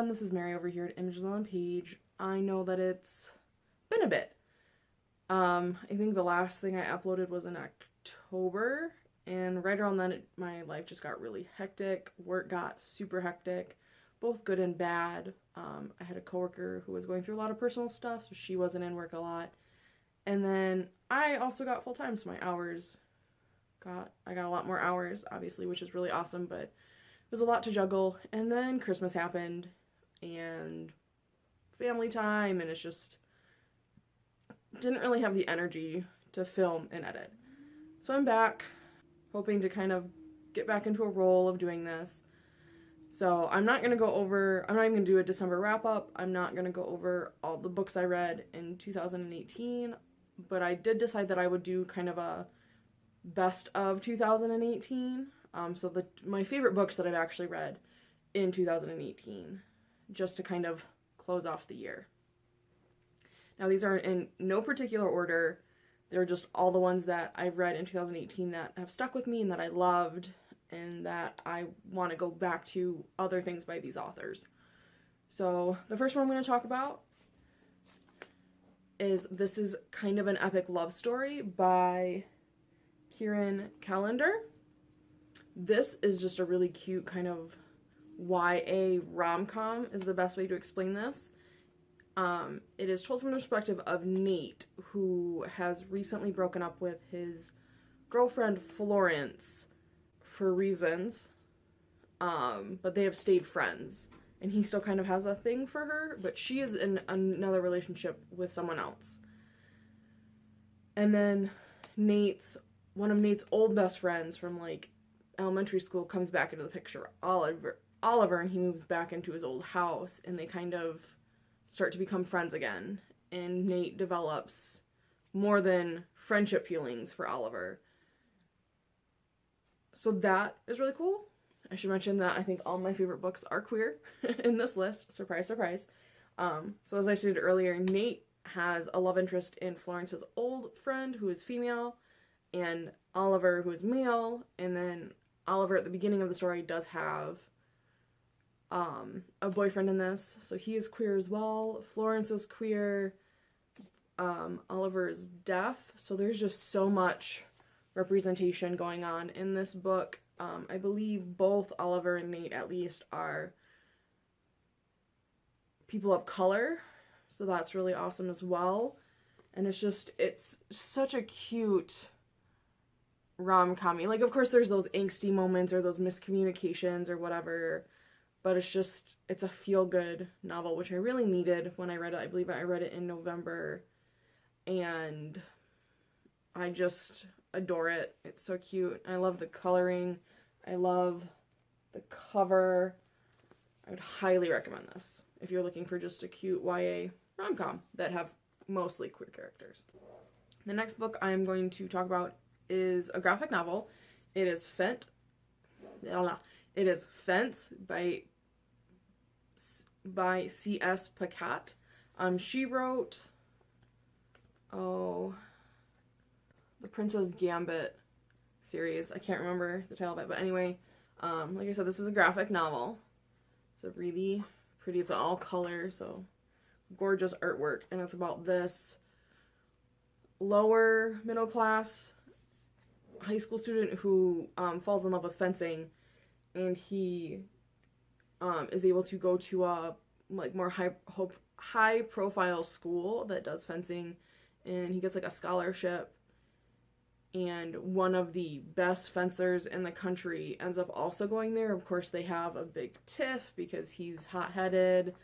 everyone, this is Mary over here at Images on Page. I know that it's been a bit. Um, I think the last thing I uploaded was in October, and right around then, it, my life just got really hectic. Work got super hectic, both good and bad. Um, I had a coworker who was going through a lot of personal stuff, so she wasn't in work a lot. And then I also got full time, so my hours got I got a lot more hours, obviously, which is really awesome, but it was a lot to juggle. And then Christmas happened and family time and it's just didn't really have the energy to film and edit. So I'm back hoping to kind of get back into a role of doing this. So I'm not going to go over, I'm not even going to do a December wrap up. I'm not going to go over all the books I read in 2018, but I did decide that I would do kind of a best of 2018. Um, so the my favorite books that I've actually read in 2018, just to kind of close off the year. Now these are in no particular order. They're just all the ones that I've read in 2018 that have stuck with me and that I loved and that I want to go back to other things by these authors. So the first one I'm going to talk about is this is kind of an epic love story by Kheryn Callender. This is just a really cute kind of YA rom-com is the best way to explain this. Um, it is told from the perspective of Nate, who has recently broken up with his girlfriend Florence for reasons, um, but they have stayed friends. And he still kind of has a thing for her, but she is in another relationship with someone else. And then Nate's, one of Nate's old best friends from like elementary school comes back into the picture, Oliver, Oliver, and he moves back into his old house, and they kind of start to become friends again. And Nate develops more than friendship feelings for Oliver. So that is really cool. I should mention that I think all my favorite books are queer in this list. Surprise, surprise. Um, so as I stated earlier, Nate has a love interest in Florence's old friend who is female and Oliver who is male. And then Oliver at the beginning of the story does have um, a boyfriend in this. So he is queer as well. Florence is queer. Um, Oliver is deaf. So there's just so much representation going on in this book. Um, I believe both Oliver and Nate, at least, are people of color. So that's really awesome as well. And it's just, it's such a cute rom-com. Like, of course, there's those angsty moments or those miscommunications or whatever but it's just it's a feel good novel which i really needed when i read it. I believe i read it in november and i just adore it. It's so cute. I love the coloring. I love the cover. I would highly recommend this if you're looking for just a cute ya rom-com that have mostly queer characters. The next book i'm going to talk about is a graphic novel. It is fent it is Fence by by C.S. Pacat. Um, she wrote, oh, the Prince's Gambit series. I can't remember the title of it, but anyway, um, like I said, this is a graphic novel. It's a really pretty, it's all color, so gorgeous artwork, and it's about this lower middle class high school student who um, falls in love with fencing, and he um, is able to go to a like more high hope high profile school that does fencing and he gets like a scholarship. And one of the best fencers in the country ends up also going there. Of course they have a big tiff because he's hot-headed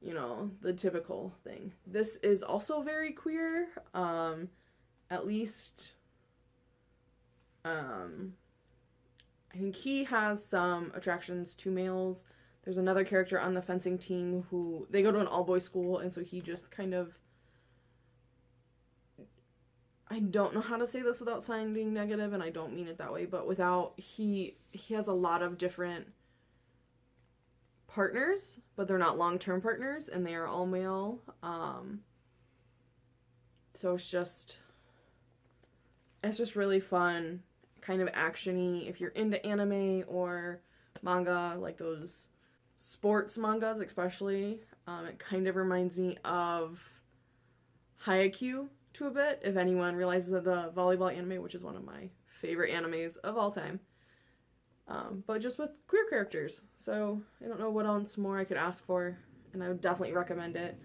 you know the typical thing. This is also very queer um at least um i think he has some attractions to males there's another character on the fencing team who they go to an all boys school, and so he just kind of. I don't know how to say this without sounding negative, and I don't mean it that way, but without he he has a lot of different partners, but they're not long term partners, and they are all male. Um, so it's just it's just really fun, kind of actiony. If you're into anime or manga, like those sports mangas, especially. Um, it kind of reminds me of Haikyuu to a bit, if anyone realizes that the volleyball anime, which is one of my favorite animes of all time. Um, but just with queer characters. So I don't know what else more I could ask for, and I would definitely recommend it.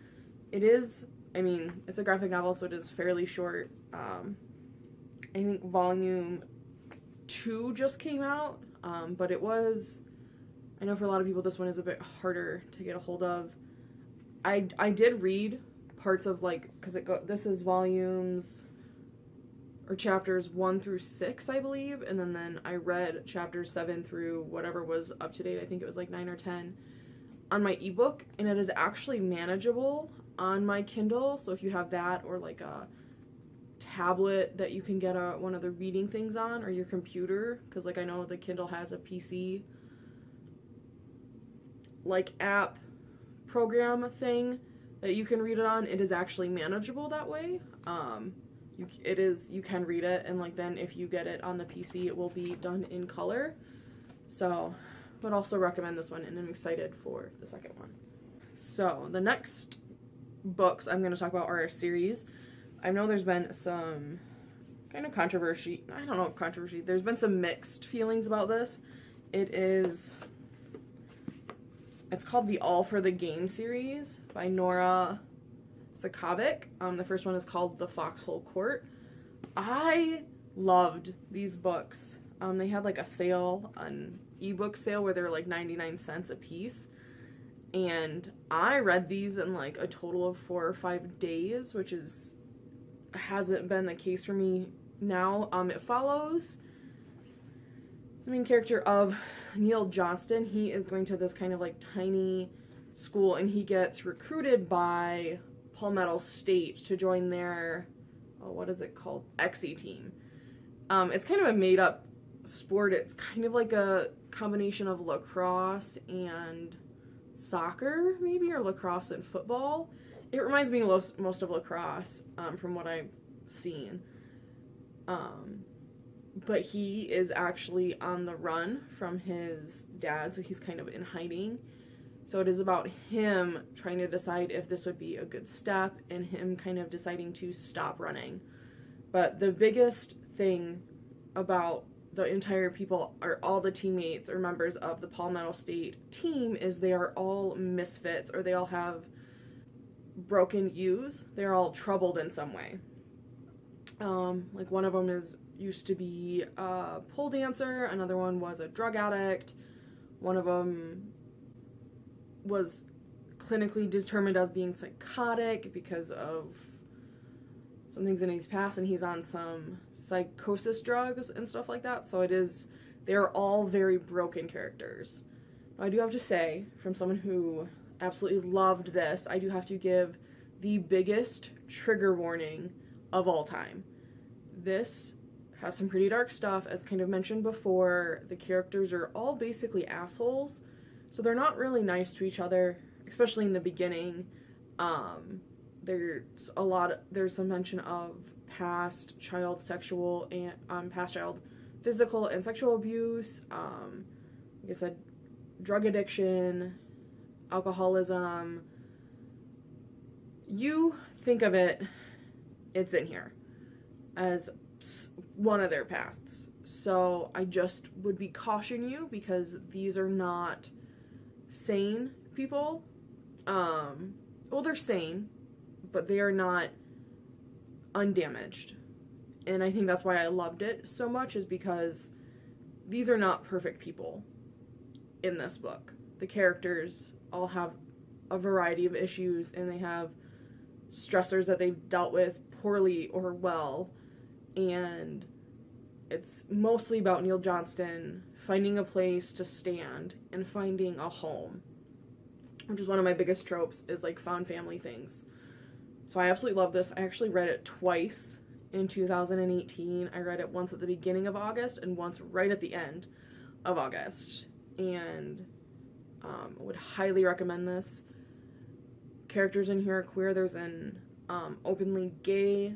It is, I mean, it's a graphic novel, so it is fairly short. Um, I think volume two just came out, um, but it was. I know for a lot of people this one is a bit harder to get a hold of. I I did read parts of like because it go this is volumes or chapters one through six I believe, and then then I read chapters seven through whatever was up to date. I think it was like nine or ten on my ebook, and it is actually manageable on my Kindle. So if you have that or like a tablet that you can get a, one of the reading things on or your computer because like I know the Kindle has a PC like app program thing that you can read it on it is actually manageable that way um you it is you can read it and like then if you get it on the PC it will be done in color so would also recommend this one and I'm excited for the second one so the next books I'm going to talk about are a series I know there's been some kind of controversy. I don't know controversy. There's been some mixed feelings about this. It is it's called the All for the Game series by Nora Sakavic. Um, the first one is called The Foxhole Court. I loved these books. Um, they had like a sale, an ebook sale where they're like 99 cents a piece. And I read these in like a total of four or five days, which is hasn't been the case for me now. Um, it follows the main character of Neil Josten. He is going to this kind of like tiny school and he gets recruited by Palmetto State to join their, oh, what is it called? Exy team. Um, it's kind of a made up sport. It's kind of like a combination of lacrosse and soccer, maybe, or lacrosse and football. It reminds me most of lacrosse um, from what I've seen. Um, but he is actually on the run from his dad, so he's kind of in hiding. So it is about him trying to decide if this would be a good step and him kind of deciding to stop running. But the biggest thing about the entire people or all the teammates or members of the Palmetto State team is they are all misfits or they all have broken U's. They're all troubled in some way. Um, like one of them is used to be a pole dancer. Another one was a drug addict. One of them was clinically determined as being psychotic because of some things in his past, and he's on some psychosis drugs and stuff like that. So it is, they're all very broken characters. I do have to say, from someone who absolutely loved this. I do have to give the biggest trigger warning of all time. This has some pretty dark stuff, as kind of mentioned before. The characters are all basically assholes, so they're not really nice to each other, especially in the beginning. Um, there's a lot. Of, there's some mention of past child sexual and um, past child physical and sexual abuse. Um, like I said, drug addiction, alcoholism, you think of it, it's in here as one of their pasts. So I just would be caution you because these are not sane people. Um, well, they're sane, but they are not undamaged. And I think that's why I loved it so much is because these are not perfect people in this book. The characters all have a variety of issues and they have stressors that they've dealt with poorly or well and it's mostly about Neil Josten finding a place to stand and finding a home which is one of my biggest tropes is like found family things so I absolutely love this I actually read it twice in 2018 I read it once at the beginning of August and once right at the end of August and um, would highly recommend this. Characters in here are queer. There's an um, openly gay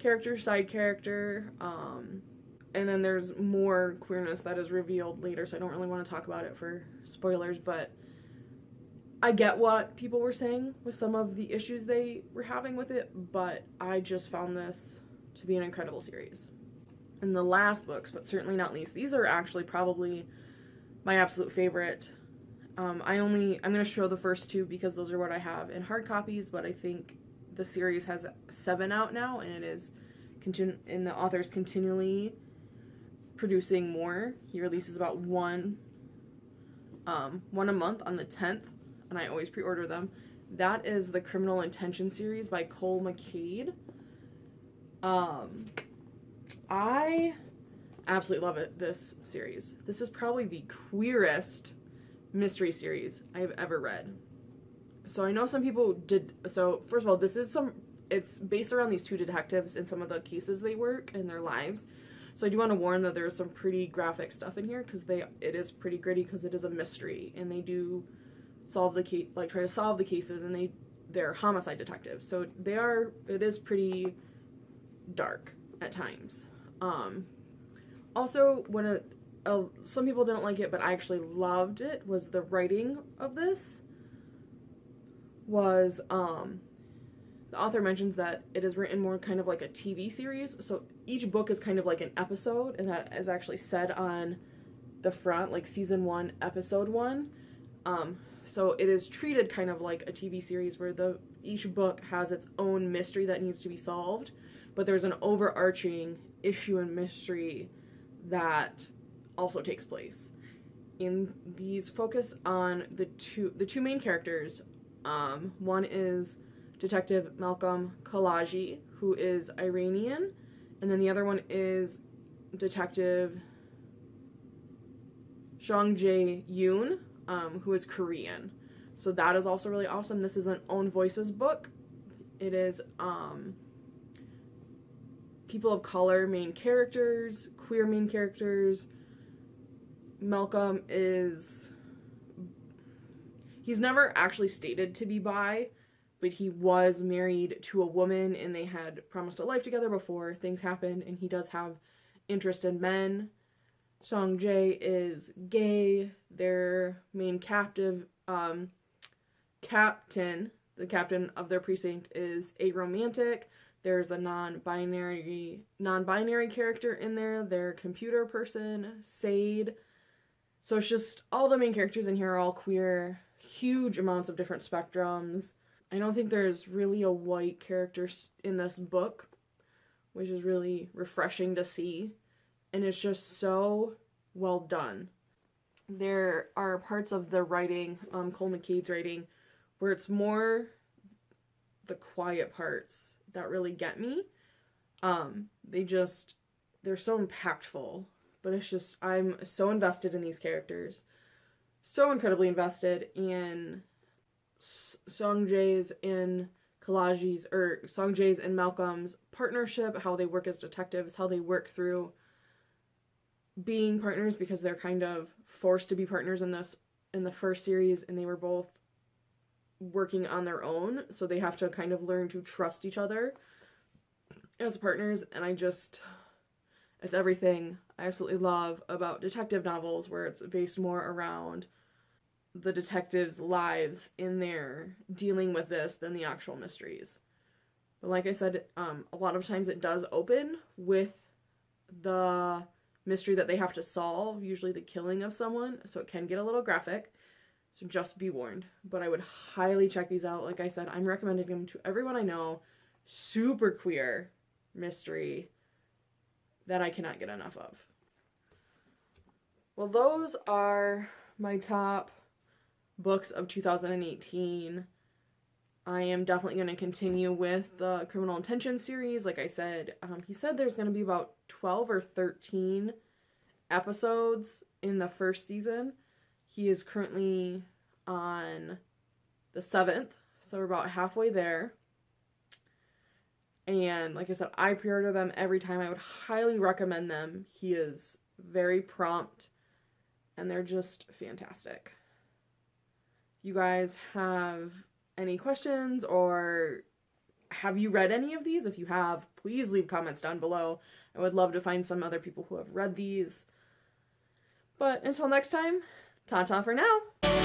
character, side character. Um, and then there's more queerness that is revealed later, so I don't really want to talk about it for spoilers, but I get what people were saying with some of the issues they were having with it, but I just found this to be an incredible series. And the last books, but certainly not least, these are actually probably my absolute favorite. Um, I only I'm gonna show the first two because those are what I have in hard copies, but I think the series has seven out now, and it is continu- and the author's continually producing more. He releases about one um, one a month on the 10th, and I always pre-order them. That is the Criminal Intention series by Cole McCade. Um, I absolutely love it. This series. This is probably the queerest mystery series I've ever read. So I know some people did. So first of all, this is some. It's based around these two detectives and some of the cases they work in their lives. So I do want to warn that there's some pretty graphic stuff in here because they it is pretty gritty because it is a mystery and they do solve the case like try to solve the cases and they they're homicide detectives so they are it is pretty dark at times. Um, also, when a, a, some people didn't like it, but I actually loved it, was the writing of this. Was um, the author mentions that it is written more kind of like a TV series. So each book is kind of like an episode, and that is actually said on the front, like season one, episode one. Um, so it is treated kind of like a TV series where the each book has its own mystery that needs to be solved, but there's an overarching issue and mystery that also takes place. In these focus on the two the two main characters. Um, one is Detective Malcolm Kalaji, who is Iranian, and then the other one is Detective Song Jae Yoon, um, who is Korean. So that is also really awesome. This is an Own Voices book. It is um, people of color main characters, queer main characters. Malcolm is he's never actually stated to be bi, but he was married to a woman and they had promised a life together before things happened and he does have interest in men. Song Jae is gay. Their main captive um, captain, the captain of their precinct is aromantic. There's a non-binary non-binary character in there, their computer person, Sade. So it's just all the main characters in here are all queer, huge amounts of different spectrums. I don't think there's really a white character in this book, which is really refreshing to see. And it's just so well done. There are parts of the writing, um, Cole McCade's writing, where it's more the quiet parts that really get me. Um, they just, they're so impactful, but it's just, I'm so invested in these characters. So incredibly invested in Song Jae's and Kalaji's or Song Jae's and Malcolm's partnership, how they work as detectives, how they work through being partners because they're kind of forced to be partners in this in the first series and they were both working on their own, so they have to kind of learn to trust each other as partners and I just it's everything I absolutely love about detective novels where it's based more around the detectives' lives in there dealing with this than the actual mysteries. But like I said, um, a lot of times it does open with the mystery that they have to solve, usually the killing of someone, so it can get a little graphic. So just be warned. But I would highly check these out. Like I said, I'm recommending them to everyone I know. Super queer mystery that I cannot get enough of. Well, those are my top books of 2018. I am definitely going to continue with the Criminal Intention series. Like I said, um, he said there's going to be about 12 or 13 episodes in the first season. He is currently on the seventh, so we're about halfway there. And like I said, I pre order them every time. I would highly recommend them. He is very prompt and they're just fantastic you guys have any questions or have you read any of these? If you have, please leave comments down below. I would love to find some other people who have read these. But until next time, ta ta for now.